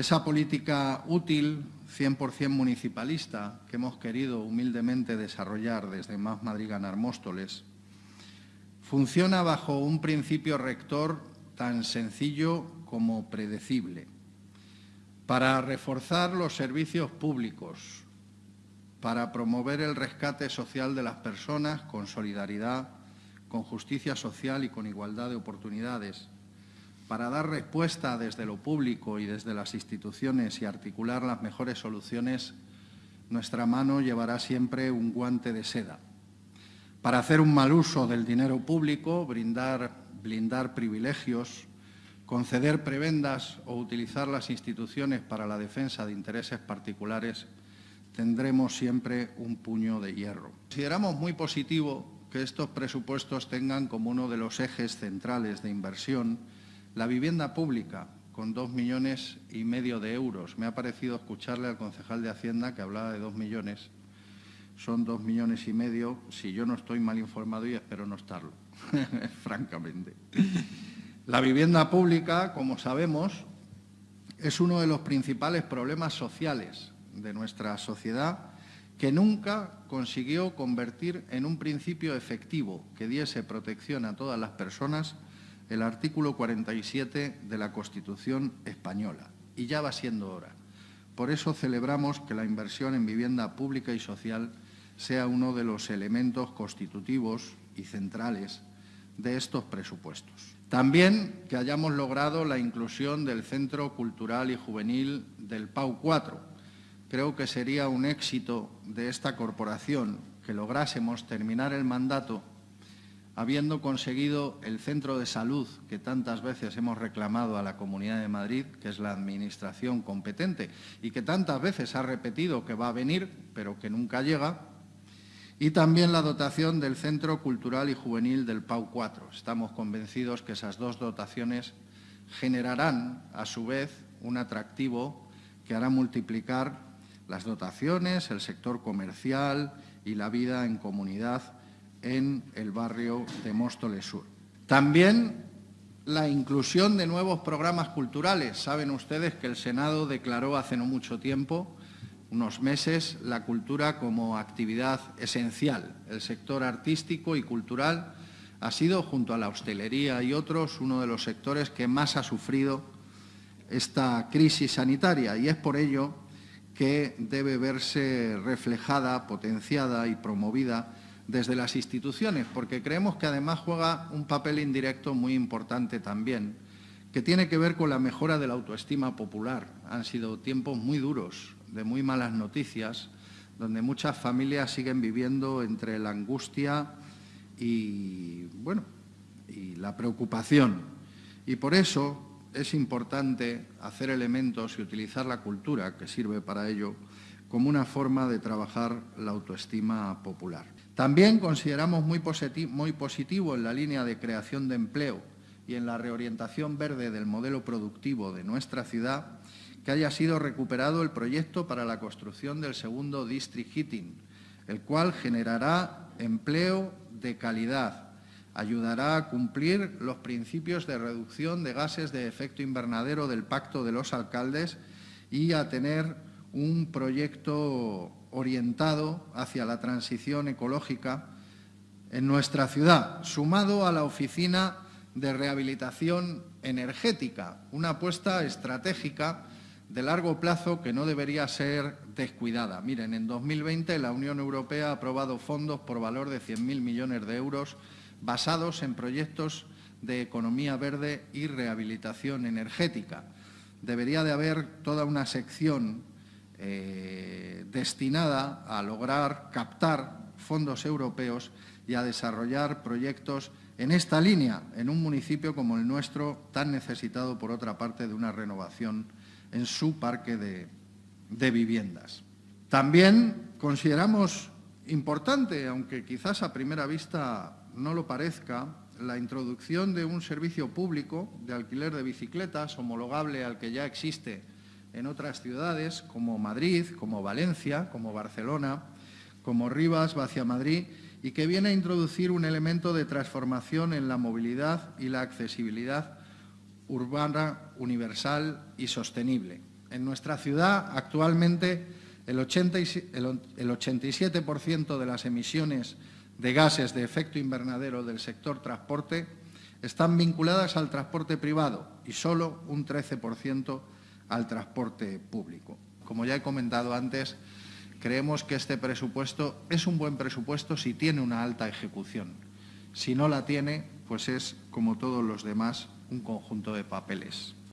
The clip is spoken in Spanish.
Esa política útil, 100% municipalista, que hemos querido humildemente desarrollar desde Más Madrid Ganar Móstoles, funciona bajo un principio rector tan sencillo como predecible. Para reforzar los servicios públicos, para promover el rescate social de las personas con solidaridad, con justicia social y con igualdad de oportunidades, para dar respuesta desde lo público y desde las instituciones y articular las mejores soluciones, nuestra mano llevará siempre un guante de seda. Para hacer un mal uso del dinero público, brindar, blindar privilegios, conceder prebendas o utilizar las instituciones para la defensa de intereses particulares, tendremos siempre un puño de hierro. Consideramos muy positivo que estos presupuestos tengan como uno de los ejes centrales de inversión la vivienda pública, con dos millones y medio de euros. Me ha parecido escucharle al concejal de Hacienda que hablaba de dos millones. Son dos millones y medio, si yo no estoy mal informado y espero no estarlo, francamente. La vivienda pública, como sabemos, es uno de los principales problemas sociales de nuestra sociedad que nunca consiguió convertir en un principio efectivo que diese protección a todas las personas el artículo 47 de la Constitución española. Y ya va siendo hora. Por eso celebramos que la inversión en vivienda pública y social sea uno de los elementos constitutivos y centrales de estos presupuestos. También que hayamos logrado la inclusión del Centro Cultural y Juvenil del PAU 4. Creo que sería un éxito de esta corporación que lográsemos terminar el mandato habiendo conseguido el centro de salud que tantas veces hemos reclamado a la Comunidad de Madrid, que es la administración competente y que tantas veces ha repetido que va a venir, pero que nunca llega, y también la dotación del Centro Cultural y Juvenil del PAU 4. Estamos convencidos que esas dos dotaciones generarán, a su vez, un atractivo que hará multiplicar las dotaciones, el sector comercial y la vida en comunidad en el barrio de Móstoles Sur. También la inclusión de nuevos programas culturales. Saben ustedes que el Senado declaró hace no mucho tiempo, unos meses, la cultura como actividad esencial. El sector artístico y cultural ha sido, junto a la hostelería y otros, uno de los sectores que más ha sufrido esta crisis sanitaria y es por ello que debe verse reflejada, potenciada y promovida desde las instituciones, porque creemos que además juega un papel indirecto muy importante también, que tiene que ver con la mejora de la autoestima popular. Han sido tiempos muy duros, de muy malas noticias, donde muchas familias siguen viviendo entre la angustia y, bueno, y la preocupación. Y por eso es importante hacer elementos y utilizar la cultura, que sirve para ello, como una forma de trabajar la autoestima popular. También consideramos muy, positivo, en la línea de creación de empleo y en la reorientación verde del modelo productivo de nuestra ciudad que haya sido recuperado el proyecto para la construcción del segundo District Heating, el cual generará empleo de calidad, ayudará a cumplir los principios de reducción de gases de efecto invernadero del Pacto de los Alcaldes y a tener un proyecto orientado hacia la transición ecológica en nuestra ciudad, sumado a la Oficina de Rehabilitación Energética, una apuesta estratégica de largo plazo que no debería ser descuidada. Miren, en 2020 la Unión Europea ha aprobado fondos por valor de 100.000 millones de euros basados en proyectos de economía verde y rehabilitación energética. Debería de haber toda una sección eh, destinada a lograr captar fondos europeos y a desarrollar proyectos en esta línea, en un municipio como el nuestro, tan necesitado, por otra parte, de una renovación en su parque de, de viviendas. También consideramos importante, aunque quizás a primera vista no lo parezca, la introducción de un servicio público de alquiler de bicicletas homologable al que ya existe en otras ciudades como Madrid, como Valencia, como Barcelona, como Rivas, hacia Madrid, y que viene a introducir un elemento de transformación en la movilidad y la accesibilidad urbana, universal y sostenible. En nuestra ciudad, actualmente, el, 87% de las emisiones de gases de efecto invernadero del sector transporte están vinculadas al transporte privado y solo un 13% al transporte público. Como ya he comentado antes, creemos que este presupuesto es un buen presupuesto si tiene una alta ejecución. Si no la tiene, pues es, como todos los demás, un conjunto de papeles.